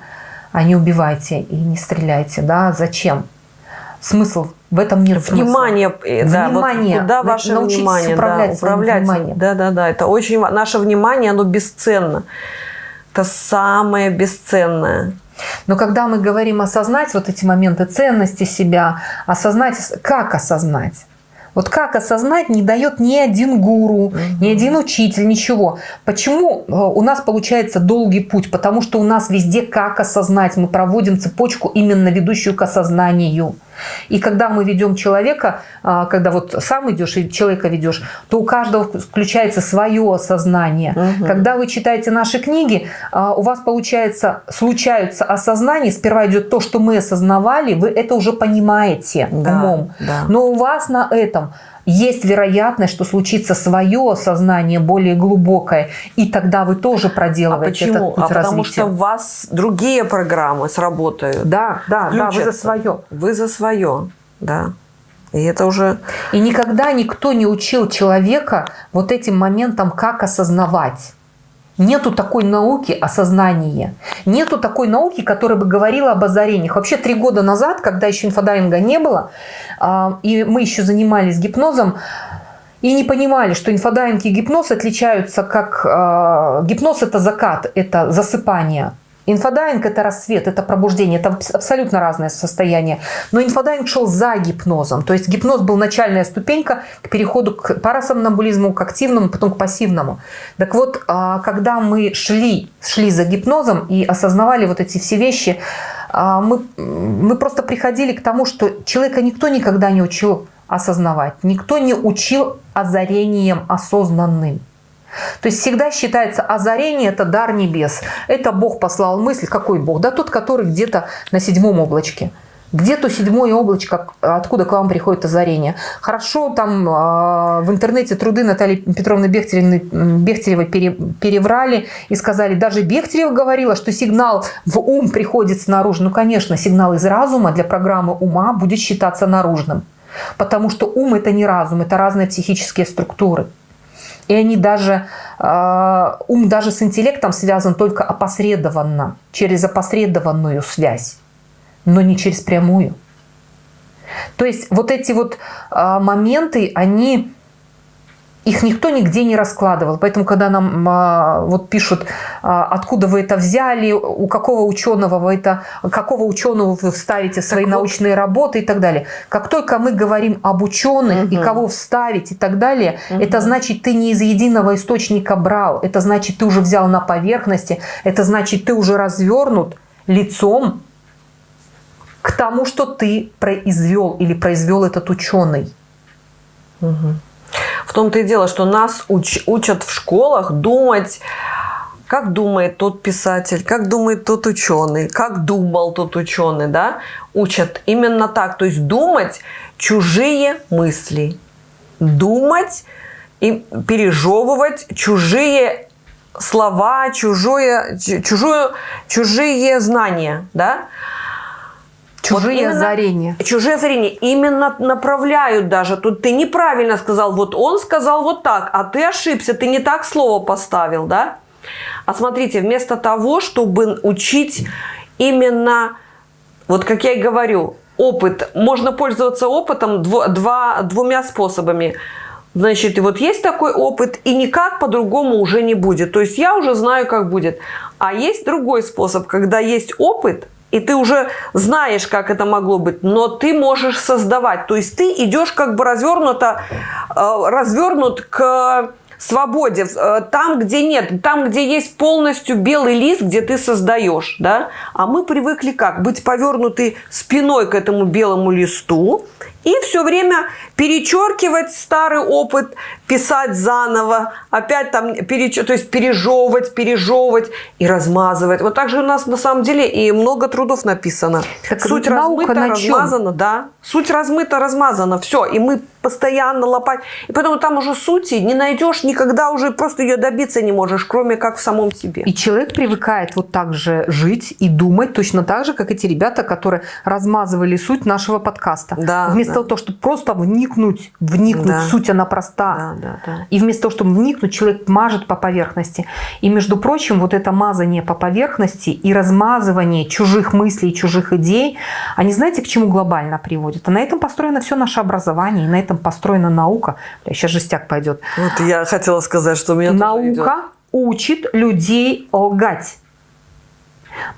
а не убивайте и не стреляйте. Да? Зачем? Смысл в этом нет внимание, смысла. Э, да, внимание. Вот куда ваше Научитесь внимание? управлять, да, управлять. вниманием. Да, да, да. Это очень наше внимание, оно бесценно. Это самое бесценное. Но когда мы говорим осознать вот эти моменты ценности себя, осознать, как осознать? Вот как осознать не дает ни один гуру, ни один учитель, ничего. Почему э, у нас получается долгий путь? Потому что у нас везде как осознать. Мы проводим цепочку именно ведущую к осознанию. И когда мы ведем человека, а, когда вот сам идешь и человека ведешь, то у каждого включается свое осознание. Угу. Когда вы читаете наши книги, а, у вас получается, случаются осознания, сперва идет то, что мы осознавали, вы это уже понимаете да, умом. Да. Но у вас на этом есть вероятность, что случится свое осознание более глубокое, и тогда вы тоже проделываете а почему? этот путь а развития. потому что у вас другие программы сработают. Да, да, да, вы за свое. Вы за свое, да. И это уже... И никогда никто не учил человека вот этим моментом, как осознавать. Нету такой науки осознания. Нету такой науки, которая бы говорила об озарениях. Вообще три года назад, когда еще инфодайинга не было, а, и мы еще занимались гипнозом, и не понимали, что инфодайинг и гипноз отличаются как... А, гипноз – это закат, это засыпание. Инфодайинг – это рассвет, это пробуждение, это абсолютно разное состояние. Но инфодайинг шел за гипнозом. То есть гипноз был начальная ступенька к переходу к парасомнамбулизму, к активному, потом к пассивному. Так вот, а, когда мы шли, шли за гипнозом и осознавали вот эти все вещи, а, мы, мы просто приходили к тому, что человека никто никогда не учил осознавать, никто не учил озарением осознанным. То есть всегда считается озарение – это дар небес. Это Бог послал мысль. Какой Бог? Да тот, который где-то на седьмом облачке. Где то седьмое облачко, откуда к вам приходит озарение? Хорошо, там э, в интернете труды Натальи Петровны Бехтеревой, Бехтеревой пере, переврали и сказали, даже Бехтерева говорила, что сигнал в ум приходит снаружи. Ну, конечно, сигнал из разума для программы ума будет считаться наружным. Потому что ум – это не разум, это разные психические структуры. И они даже, э, ум даже с интеллектом связан только опосредованно, через опосредованную связь, но не через прямую. То есть вот эти вот э, моменты, они их никто нигде не раскладывал. Поэтому, когда нам а, вот пишут, а, откуда вы это взяли, у какого ученого вы это, какого ученого вы вставите в свои так научные вот. работы и так далее. Как только мы говорим об ученых угу. и кого вставить и так далее, угу. это значит, ты не из единого источника брал. Это значит, ты уже взял на поверхности. Это значит, ты уже развернут лицом к тому, что ты произвел или произвел этот ученый. Угу. В том-то и дело, что нас уч учат в школах думать, как думает тот писатель, как думает тот ученый, как думал тот ученый, да? Учат именно так. То есть думать чужие мысли, думать и пережевывать чужие слова, чужое, чужую, чужие знания, да? Чужие вот озарения. Чужие озарения именно направляют даже. Тут ты неправильно сказал, вот он сказал вот так, а ты ошибся, ты не так слово поставил, да? А смотрите, вместо того, чтобы учить именно, вот как я и говорю, опыт, можно пользоваться опытом дво, два, двумя способами. Значит, и вот есть такой опыт, и никак по-другому уже не будет. То есть я уже знаю, как будет. А есть другой способ, когда есть опыт – и ты уже знаешь, как это могло быть, но ты можешь создавать. То есть ты идешь как бы развернуто, э, развернут к свободе, э, там, где нет, там, где есть полностью белый лист, где ты создаешь, да, а мы привыкли как? Быть повернуты спиной к этому белому листу и все время перечеркивать старый опыт, писать заново, опять там, переч... то есть пережевывать, пережевывать и размазывать. Вот так же у нас на самом деле и много трудов написано. Так Суть размыта, размазана, да. Суть размыта, размазана, все. И мы постоянно лопать. И поэтому там уже сути не найдешь никогда, уже просто ее добиться не можешь, кроме как в самом себе. И человек привыкает вот так же жить и думать точно так же, как эти ребята, которые размазывали суть нашего подкаста. Да, Вместо да. того, чтобы просто вникнуть, вникнуть, да. суть она проста. Да, да, да. И вместо того, чтобы вникнуть, человек мажет по поверхности. И, между прочим, вот это мазание по поверхности и размазывание чужих мыслей, чужих идей, они знаете, к чему глобально приводят? А на этом построено все наше образование, и на этом построена наука. Сейчас жестяк пойдет. Вот я хотела сказать, что у меня Наука учит людей лгать.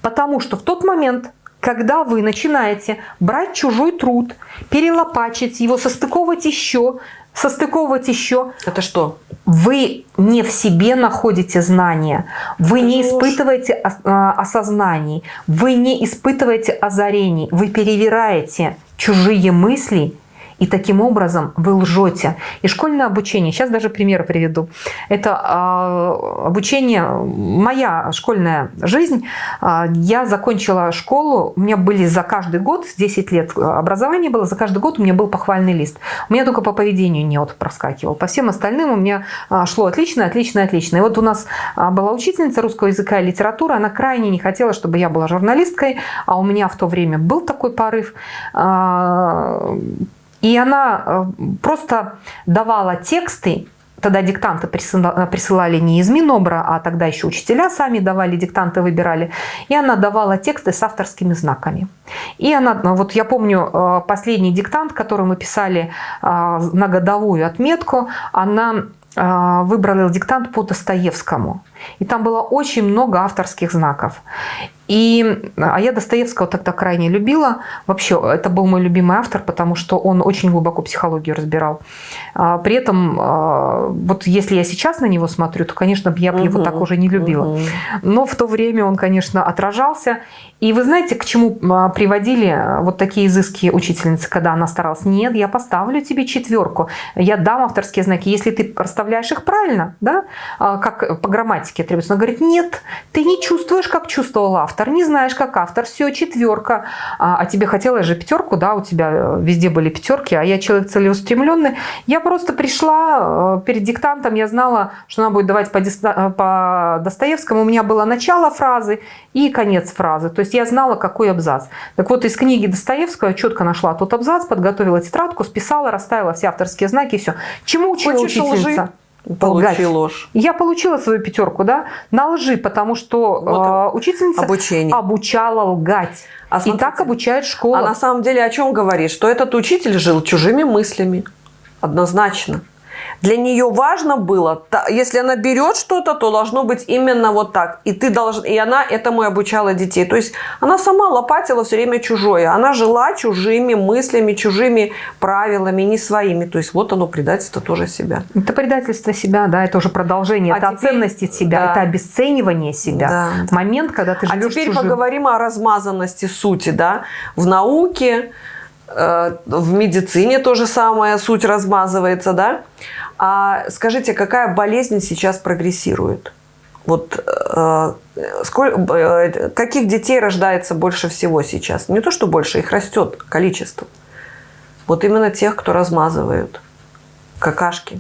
Потому что в тот момент, когда вы начинаете брать чужой труд, перелопачивать его, состыковывать еще, состыковывать еще. Это что? Вы не в себе находите знания, вы Это не ложь. испытываете а, осознаний, вы не испытываете озарений, вы перевираете чужие мысли, и таким образом вы лжете. И школьное обучение, сейчас даже пример приведу. Это а, обучение, моя школьная жизнь. А, Я закончила школу, у меня были за каждый год, с 10 лет образования было, за каждый год у меня был похвальный лист. У меня только по поведению не вот проскакивал. По всем остальным у меня а, шло отлично, отлично, отлично. И вот у нас была учительница русского языка и литературы, она крайне не хотела, чтобы я была журналисткой, а у меня в то время был такой порыв. И она э, просто давала тексты, тогда диктанты присыла- присылали не из Минобра, а тогда еще учителя сами давали, диктанты выбирали. И она давала тексты с авторскими знаками. И она, ну, вот я помню, э, последний диктант, который мы писали э, на годовую отметку, она выбрала диктант по Достоевскому. И там было очень много авторских знаков. И, а я Достоевского тогда крайне любила. Вообще, это был мой любимый автор, потому что он очень глубоко психологию разбирал. А, При этом, а, вот если я сейчас на него смотрю, то, конечно, я бы его Мгм. так уже не любила. Мгм. Но в то время он, конечно, отражался. И вы знаете, к чему а, приводили а, вот такие изыски учительницы, когда она старалась? Нет, я поставлю тебе четверку, я дам авторские знаки, если ты расставляешь их правильно, да, а, как по грамматике требуется. Она говорит, нет, ты не чувствуешь, как чувствовал автор, не знаешь, как автор, все, четверка. А, а тебе хотелось же пятерку, да, у тебя э, везде были пятерки, а я человек целеустремленный. Я просто пришла э, перед диктантом, я знала, что она будет давать по, э, по Достоевскому. У меня было начало фразы и конец фразы. То есть я знала, какой абзац. Так вот, из книги Достоевского я четко нашла тот абзац, подготовила тетрадку, списала, расставила все авторские знаки и все. Чему учила Хочешь учительница? лжи? Получи ложь. Я получила свою пятерку, да, на лжи, потому что Вот э, учительница Обучение. обучала лгать. А и смотрите, так обучает школа. А на самом деле о чем говорит? Что этот учитель жил чужими мыслями. Однозначно. Для нее важно было, если она берет что-то, то должно быть именно вот так. И ты должен, и она этому и обучала детей. То есть она сама лопатила все время чужое. Она жила чужими мыслями, чужими правилами, не своими. То есть вот оно предательство тоже себя. Это предательство себя, да, это уже продолжение, А это теперь- оценности себя, да. это обесценивание себя. Да. Момент, когда ты А живешь теперь чужим. поговорим о размазанности сути, да, в науке, в медицине то же самое, суть размазывается, да. А скажите, какая болезнь сейчас прогрессирует? Вот э, сколь- э, каких детей рождается больше всего сейчас? Не то, что больше, их растет количество. Вот именно тех, кто размазывают. Какашки,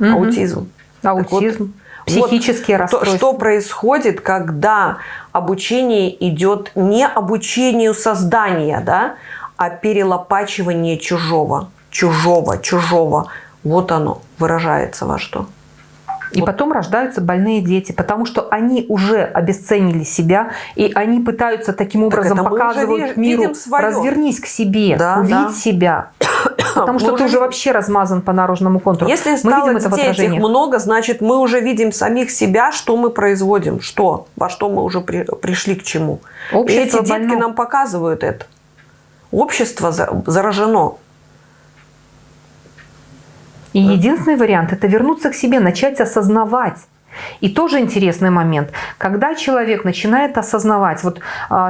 Мгм. аутизм. Так вот, Аутизм, психические то, расстройства. что происходит, когда обучение идет не обучению создания, да, а перелопачивание чужого, чужого, чужого. Вот оно выражается во что. И Вот. потом рождаются больные дети, потому что они уже обесценили себя, и они пытаются таким образом это мы уже показывать миру, своё. развернись к себе, Да, увидь да. себя. Потому Мы что ты уже вообще размазан по наружному контуру. Если Мы стало видим это в детей этих отражении. много, значит, мы уже видим самих себя, что мы производим, что, во что мы уже при- пришли к чему. И Общество эти детки больно. нам показывают это. Общество за- заражено. И единственный вариант – это вернуться к себе, начать осознавать. И тоже интересный момент, когда человек начинает осознавать, вот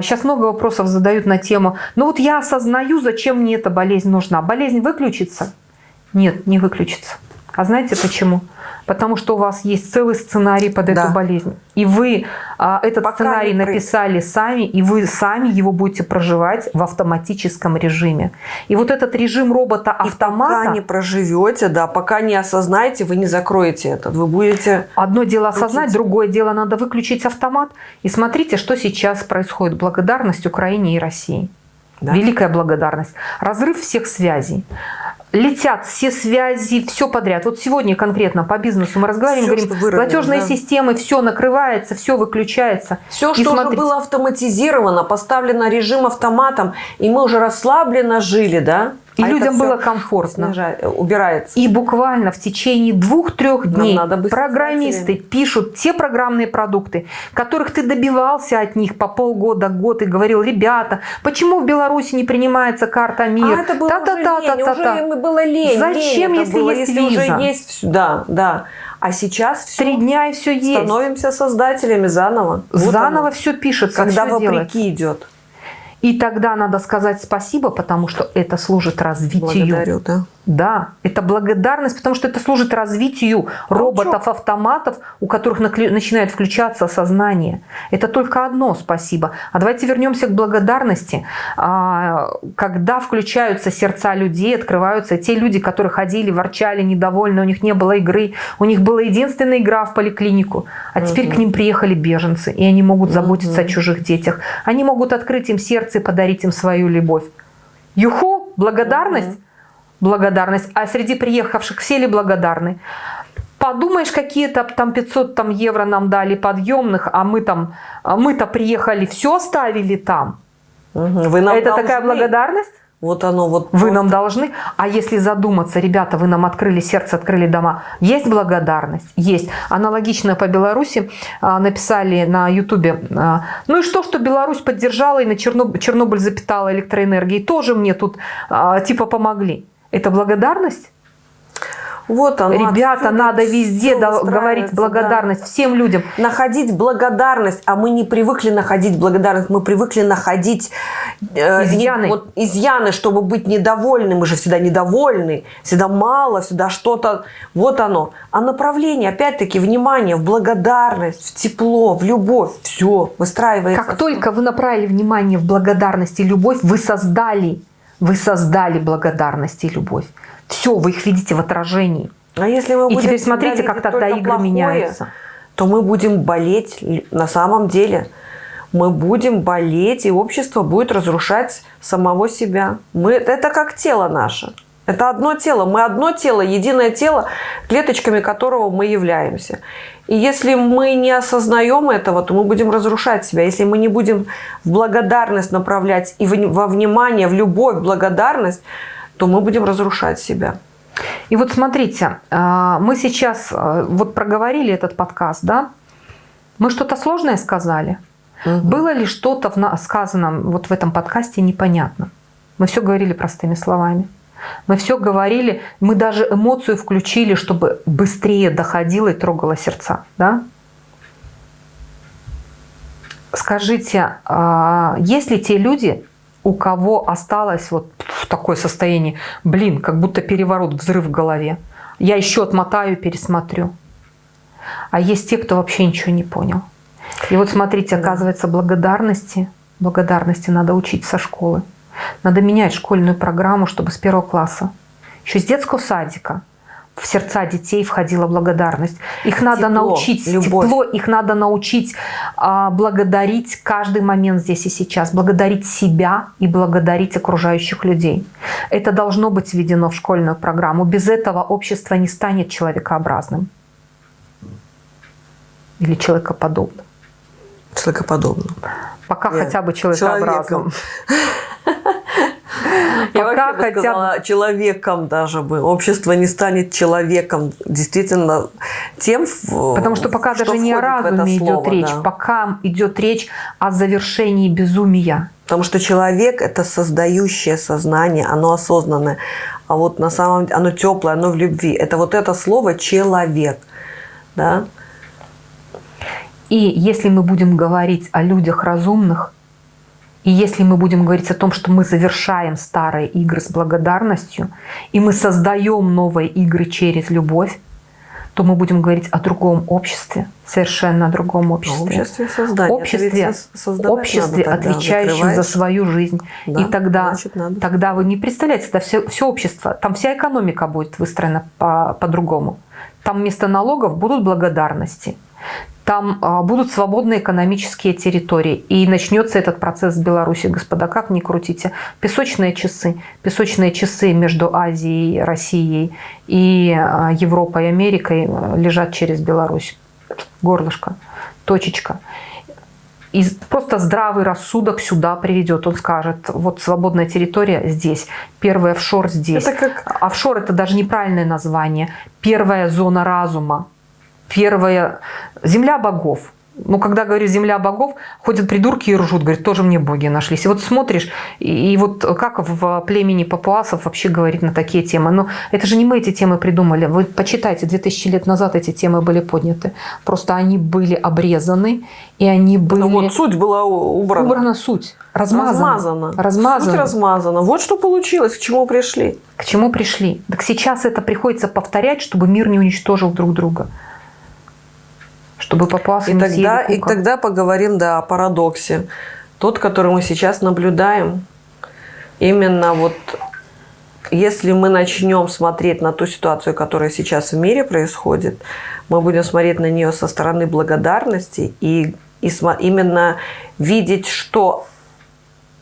сейчас много вопросов задают на тему, ну вот я осознаю, зачем мне эта болезнь нужна. Болезнь выключится? Нет, не выключится. А знаете почему? Потому что у вас есть целый сценарий под Да. эту болезнь. И вы а, этот Пока сценарий написали сами, и вы сами его будете проживать в автоматическом режиме. И вот этот режим робота-автомата... пока не проживете, да, пока не осознаете, вы не закроете это. Вы будете... Одно дело осознать, Крутить. другое дело надо выключить автомат. И смотрите, что сейчас происходит. Благодарность Украине и России. Да. Великая благодарность. Разрыв всех связей. Летят все связи, все подряд. Вот сегодня конкретно по бизнесу мы разговариваем, Всё, говорим, что выровнять, платежные да. системы, все накрывается, все выключается. Все, И что уже смотрите, было автоматизировано, поставлено режим автоматом, и мы уже расслабленно жили, да? И А людям было комфортно. снижает- убирается. И буквально в течение двух-трех Нам дней надо программисты пишут те программные продукты, которых ты добивался от них по полгода, год и говорил, ребята, почему в Беларуси не принимается карта МИР? А это было уже лень, Та-та-та-та-та-та. уже им было лень. Зачем, лень если было, есть если виза? уже есть Да, да. А сейчас все Три дня и все есть. становимся создателями заново. Вот Заново оно. все пишется, когда делается. вопреки идет. И тогда надо сказать спасибо, потому что это служит развитию. Благодарю, да. Да, это благодарность, потому что это служит развитию роботов-автоматов, у которых начинает включаться сознание. Это только одно спасибо. А давайте вернемся к благодарности. А, Когда включаются сердца людей, открываются те люди, которые ходили, ворчали, недовольны, у них не было игры, у них была единственная игра в поликлинику, а теперь к ним приехали беженцы, и они могут заботиться о чужих детях. Они могут открыть им сердце и подарить им свою любовь. Юху, благодарность благодарность, а среди приехавших все ли благодарны? Подумаешь, какие-то там 500 там, евро нам дали подъемных, а мы там, а мы-то приехали, все оставили там. Вы нам Это должны. такая благодарность? Вот оно вот. Вы просто. нам должны. А если задуматься, ребята, вы нам открыли сердце, открыли дома, есть благодарность? Есть. Аналогично по Беларуси а, написали на Ютубе. а, ну и что, что Беларусь поддержала и на Черноб- Чернобыль запитала электроэнергией, тоже мне тут а, типа помогли. Это благодарность? Вот оно. Ребята, надо везде да- говорить да. благодарность всем людям. находить благодарность, а мы не привыкли находить благодарность, мы привыкли находить э, Изъяны. не- вот, изъяны, чтобы быть недовольны. Мы же всегда недовольны, всегда мало, всегда что-то. Вот оно. А направление, опять-таки, внимание в благодарность, в тепло, в любовь, все выстраивается. Как только вы направили внимание в благодарность и любовь, вы создали, вы создали благодарность и любовь. Все, вы их видите в отражении. А если мы И будем теперь всегда смотрите, как тогда игры плохое, меняются. то мы будем болеть на самом деле. Мы будем болеть, и общество будет разрушать самого себя. Мы, это как тело наше. Это одно тело. Мы одно тело, единое тело, клеточками которого мы являемся. И если мы не осознаем этого, то мы будем разрушать себя. Если мы не будем в благодарность направлять и во внимание, в любовь, благодарность, то мы будем разрушать себя. И вот смотрите, а, мы сейчас а, вот проговорили этот подкаст, да? Мы что-то сложное сказали? Было ли что-то в сказанном вот в этом подкасте непонятно? Мы все говорили простыми словами. Мы все говорили, мы даже эмоцию включили, чтобы быстрее доходило и трогало сердца. Да? Скажите, а есть ли те люди, у кого осталось вот такое состояние, блин, как будто переворот, взрыв в голове. Я еще отмотаю, пересмотрю. А есть те, кто вообще ничего не понял. И вот смотрите, оказывается, благодарности, благодарности надо учить со школы. Надо менять школьную программу, чтобы с первого класса, еще с детского садика, в сердца детей входила благодарность. Их надо Тепло, научить, любовь. тепло, их надо научить а, благодарить каждый момент здесь и сейчас, благодарить себя и благодарить окружающих людей. Это должно быть введено в школьную программу. Без этого общество не станет человекообразным или человекоподобным. Человекоподобно. Пока Нет, хотя бы человекообразным. Я Пока хотя бы- человеком даже бы. Общество не станет человеком. Действительно, тем, Потому что пока что даже не о разуме идет слово, речь, да. пока идет речь о завершении безумия. Потому что человек – это создающее сознание, оно осознанное. А вот на самом деле, оно теплое, оно в любви. Это вот это слово «человек». Да? И если мы будем говорить о людях разумных, и если мы будем говорить о том, что мы завершаем старые игры с благодарностью, и мы создаем новые игры через любовь, то мы будем говорить о другом обществе, совершенно о другом обществе. обществе создания. Обществе, обществе надо тогда, отвечающем за свою жизнь. Да, и тогда, значит, надо. тогда вы не представляете, это все, все общество, там вся экономика будет выстроена по- по-другому. там вместо налогов будут благодарности. Там а, будут свободные экономические территории. И начнется этот процесс в Беларуси, господа, как ни крутите. Песочные часы. Песочные часы между Азией, Россией и а, Европой Америкой а, лежат через Беларусь. Горлышко, точечка. и просто здравый рассудок сюда приведет. Он скажет, вот свободная территория здесь, первый офшор здесь. Это как... Офшор это даже неправильное название. Первая зона разума, первая земля богов. Ну, когда говорю «земля богов», ходят придурки и ржут, говорят, тоже мне боги нашлись. И вот смотришь, и, и вот как в племени папуасов вообще говорить на такие темы. Но это же не мы эти темы придумали. Вы почитайте, 2000 лет назад эти темы были подняты. Просто они были обрезаны, и они были... Ну вот суть была убрана. Убрана суть. Размазана. Размазана. Размазана. Суть размазана. Вот что получилось, к чему пришли. К чему пришли? Так сейчас это приходится повторять, чтобы мир не уничтожил друг друга чтобы папуасы и тогда, и тогда поговорим да, о парадоксе. Тот, который мы сейчас наблюдаем, именно вот если мы начнем смотреть на ту ситуацию, которая сейчас в мире происходит, мы будем смотреть на нее со стороны благодарности и, и именно видеть, что,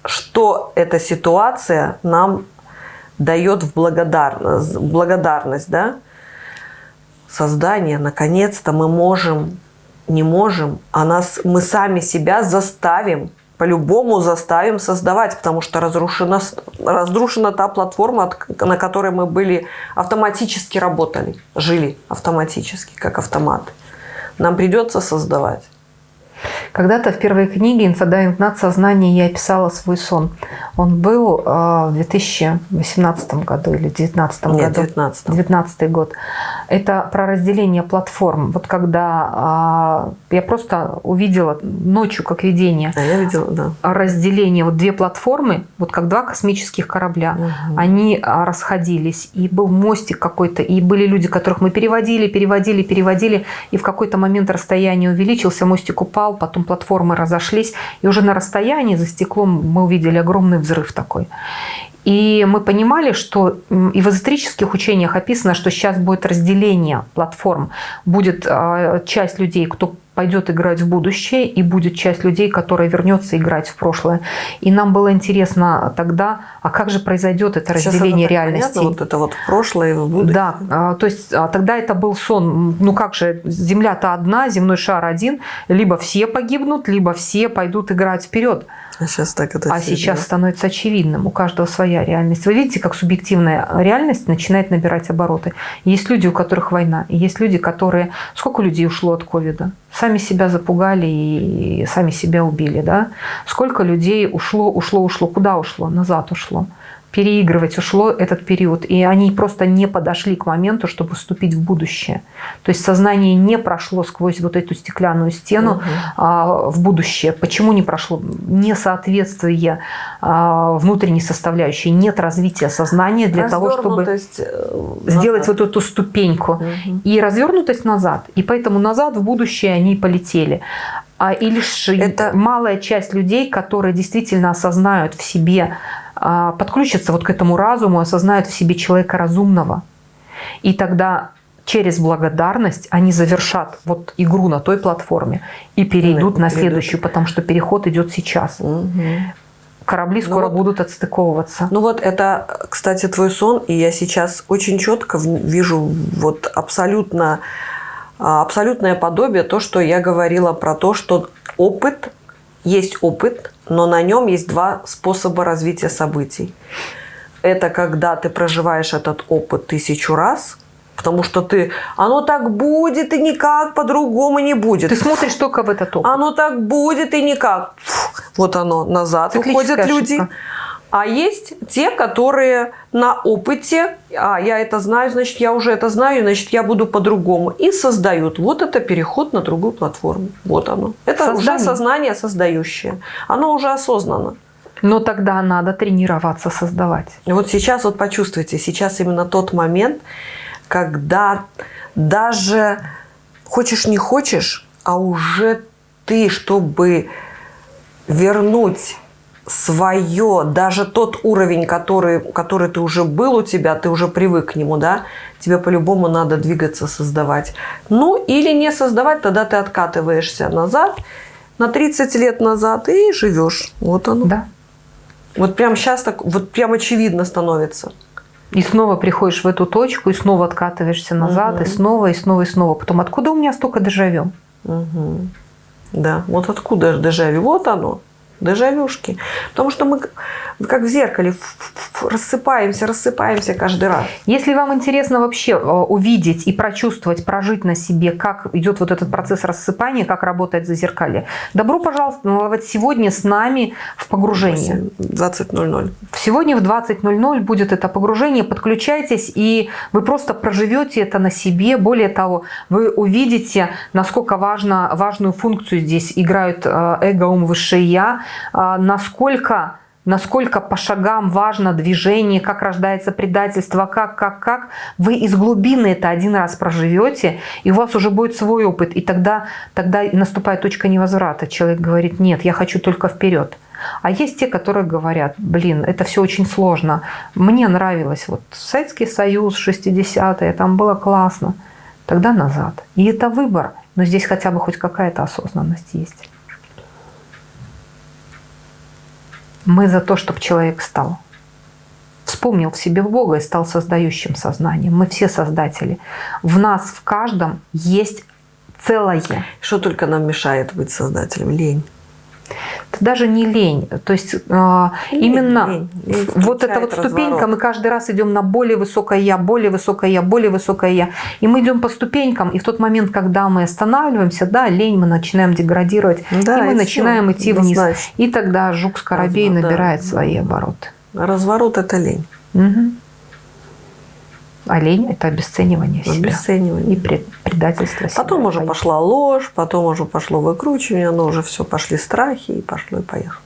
что эта ситуация нам дает в благодарность, благодарность да? создание. Наконец-то мы можем не можем, а нас, мы сами себя заставим, по-любому заставим создавать, потому что разрушена, разрушена та платформа, на которой мы были, автоматически работали, жили автоматически, как автоматы. Нам придется создавать. Когда-то в первой книге «Инфодайинг над сознание» я описала свой сон. Он был э, в 2018 году или 2019 году. Нет, 19 19 год. Это про разделение платформ. Вот когда э, я просто увидела ночью, как видение, а я видела, да. разделение, вот две платформы, вот как два космических корабля, угу. они а, расходились, и был мостик какой-то, и были люди, которых мы переводили, переводили, переводили, и в какой-то момент расстояние увеличился, мостик упал, потом платформы разошлись, и уже на расстоянии за стеклом мы увидели огромный взрыв такой. И мы понимали, что и в эзотерических учениях описано, что сейчас будет разделение платформ. Будет а, часть людей, кто пойдет играть в будущее, и будет часть людей, которая вернется играть в прошлое. И нам было интересно тогда, а как же произойдет это Сейчас разделение реальности? Вот это вот в прошлое и в будущее. Да, а, то есть а, тогда это был сон. Ну как же, Земля-то одна, земной шар один, либо все погибнут, либо все пойдут играть вперед. А сейчас так это А сейчас становится очевидным. У каждого своя реальность. Вы видите, как субъективная реальность начинает набирать обороты. Есть люди, у которых война. Есть люди, которые... Сколько людей ушло от ковида? Сами себя запугали и сами себя убили. Да? Сколько людей ушло, ушло, ушло? Куда ушло? Назад ушло переигрывать ушло этот период, и они просто не подошли к моменту, чтобы вступить в будущее. То есть сознание не прошло сквозь вот эту стеклянную стену угу. а, в будущее. Почему не прошло? Несоответствие а, внутренней составляющей, нет развития сознания для того, чтобы э, сделать вот эту ступеньку. Угу. И развернутость назад. И поэтому назад в будущее они полетели а и лишь это малая часть людей, которые действительно осознают в себе а, подключатся вот к этому разуму, осознают в себе человека разумного. И тогда через благодарность они завершат вот игру на той платформе и перейдут на следующую, потому что переход идет сейчас. Угу. Корабли ну скоро ну вот, будут отстыковываться. Ну вот это, кстати, твой сон, и я сейчас очень четко вижу вот абсолютно а, абсолютное подобие то, что я говорила про то, что опыт есть опыт, но на нем есть два способа развития событий. Это когда ты проживаешь этот опыт тысячу раз, потому что ты, оно так будет и никак по-другому не будет. Ты смотришь только в этот опыт. Оно так будет и никак. Вот оно, назад уходят люди. А есть те, которые на опыте, а я это знаю, значит, я уже это знаю, значит, я буду по-другому. И создают. Вот это переход на другую платформу. Вот оно. Это Создание. уже сознание создающее. Оно уже осознанно. Но тогда надо тренироваться создавать. Вот сейчас вот почувствуйте, сейчас именно тот момент, когда даже хочешь не хочешь, а уже ты, чтобы вернуть свое, даже тот уровень, который, который ты уже был у тебя, ты уже привык к нему, да, тебе по-любому надо двигаться, создавать. Ну, или не создавать, тогда ты откатываешься назад, на 30 лет назад и живешь. Вот оно. Да. Вот прямо сейчас так, вот прям очевидно становится. И снова приходишь в эту точку, и снова откатываешься назад, угу. и снова, и снова, и снова. Потом, откуда у меня столько дежавю? Угу. Да, вот откуда дежавю? Вот оно, дежавюшки. Потому что мы как в зеркале рассыпаемся, рассыпаемся каждый раз. Если вам интересно вообще э, увидеть и прочувствовать, прожить на себе, как идет вот этот процесс рассыпания, как работает зазеркалье, добро пожаловать сегодня с нами в погружение. 20.00. Сегодня в 20.00 будет это погружение. Подключайтесь, и вы просто проживете это на себе. Более того, вы увидите, насколько важно, важную функцию здесь играют э, эго, ум, высшее я, насколько насколько по шагам важно движение, как рождается предательство, как, как, как. Вы из глубины это один раз проживете, и у вас уже будет свой опыт. И тогда, тогда наступает точка невозврата. Человек говорит, нет, я хочу только вперед. А есть те, которые говорят, блин, это все очень сложно. Мне нравилось, вот Советский Союз, 60-е, там было классно. Тогда назад. И это выбор. Но здесь хотя бы хоть какая-то осознанность есть. Мы за то, чтобы человек стал. Вспомнил в себе Бога и стал создающим сознанием. Мы все создатели. В нас, в каждом есть целое. Что только нам мешает быть создателем? Лень. Это даже не лень. То есть э, лень, именно лень, лень вот эта вот ступенька, разворот. мы каждый раз идем на более высокое я, более высокое я, более высокое я. И мы идем по ступенькам, и в тот момент, когда мы останавливаемся, да, лень, мы начинаем деградировать, да, и мы и начинаем все. идти вниз. Значит, и тогда жук скоробей Разворот, набирает да. свои обороты. Разворот – это лень. Угу. А лень – это обесценивание себя. Обесценивание. И предательство себя. Потом уже пошла ложь, потом уже пошло выкручивание, но уже все, пошли страхи, и пошло, и поехало.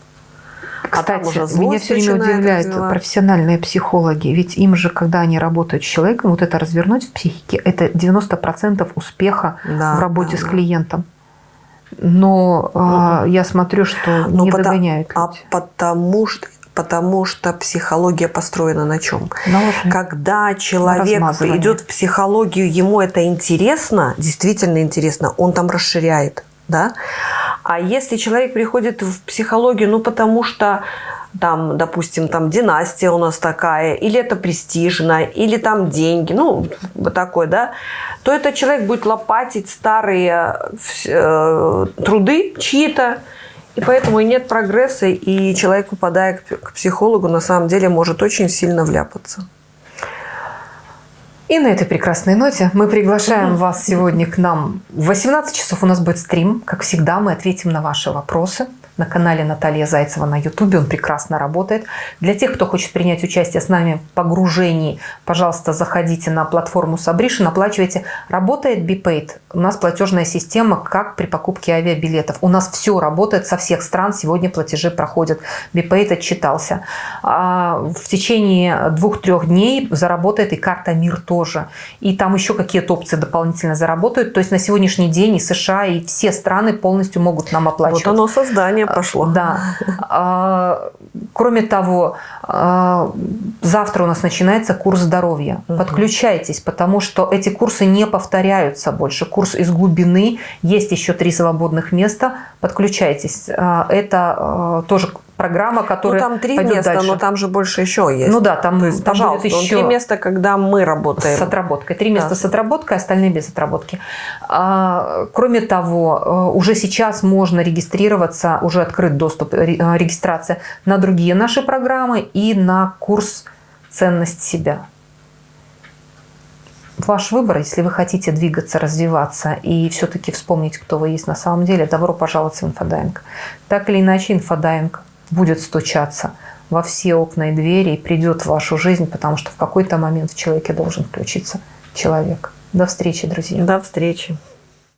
Кстати, а меня все время удивляют развивать. профессиональные психологи. Ведь им же, когда они работают с человеком, вот это развернуть в психике, это 90% успеха да, в работе да, с клиентом. Но угу. э, я смотрю, что Но не потому, догоняют. А потому что потому что психология построена на чем? На Когда человек идет в психологию, ему это интересно, действительно интересно, он там расширяет. Да? А если человек приходит в психологию, ну потому что там, допустим, там династия у нас такая, или это престижно, или там деньги, ну, вот такой, да, то этот человек будет лопатить старые э, труды чьи-то, и поэтому и нет прогресса, и человек, попадая к психологу, на самом деле может очень сильно вляпаться. И на этой прекрасной ноте мы приглашаем вас сегодня к нам. В 18 часов у нас будет стрим. Как всегда, мы ответим на ваши вопросы на канале Наталья Зайцева на YouTube. Он прекрасно работает. Для тех, кто хочет принять участие с нами в погружении, пожалуйста, заходите на платформу Сабришин, оплачивайте. Работает BPaid. У нас платежная система, как при покупке авиабилетов. У нас все работает со всех стран. Сегодня платежи проходят. BPaid отчитался. А в течение двух-трех дней заработает и карта МИР тоже. И там еще какие-то опции дополнительно заработают. То есть на сегодняшний день и США, и все страны полностью могут нам оплачивать. Вот оно создание движение пошло. Да. А, кроме того, а, завтра у нас начинается курс здоровья. Угу. Подключайтесь, потому что эти курсы не повторяются больше. Курс из глубины, есть еще три свободных места. Подключайтесь. А, это тоже программа, которая Ну, там три места, дальше. но там же больше еще есть. Ну да, там, То есть, там пожалуйста, будет еще... три места, когда мы работаем. С отработкой. Три места да. с отработкой, остальные без отработки. А, кроме того, э, уже сейчас можно регистрироваться, уже открыт доступ, э, регистрация на другие наши программы и на курс «Ценность себя». Ваш выбор, если вы хотите двигаться, развиваться и все-таки вспомнить, кто вы есть на самом деле, добро пожаловать в инфодайинг. Так или иначе, инфодайинг будет стучаться во все окна и двери и придет в вашу жизнь, потому что в какой-то момент в человеке должен включиться человек. До встречи, друзья. До встречи.